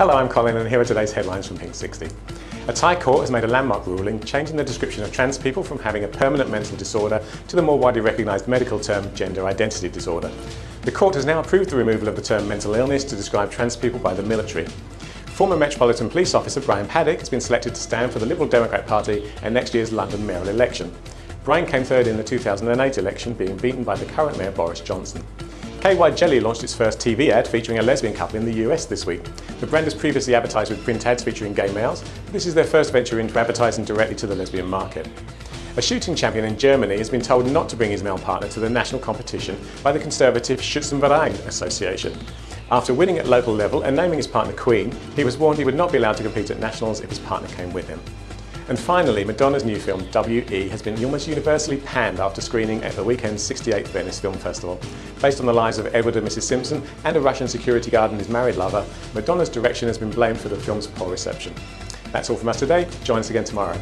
Hello, I'm Colin and here are today's headlines from Pink 60. A Thai court has made a landmark ruling changing the description of trans people from having a permanent mental disorder to the more widely recognised medical term gender identity disorder. The court has now approved the removal of the term mental illness to describe trans people by the military. Former Metropolitan Police Officer Brian Paddick has been selected to stand for the Liberal Democrat Party in next year's London mayoral election. Brian came third in the 2008 election, being beaten by the current mayor Boris Johnson. KY Jelly launched its first TV ad featuring a lesbian couple in the US this week. The brand has previously advertised with print ads featuring gay males, but this is their first venture into advertising directly to the lesbian market. A shooting champion in Germany has been told not to bring his male partner to the national competition by the conservative Schützenverein Association. After winning at local level and naming his partner Queen, he was warned he would not be allowed to compete at nationals if his partner came with him. And finally, Madonna's new film, W.E., has been almost universally panned after screening at the weekend's 68th Venice Film Festival. Based on the lives of Edward and Mrs Simpson and a Russian security guard and his married lover, Madonna's direction has been blamed for the film's poor reception. That's all from us today. Join us again tomorrow.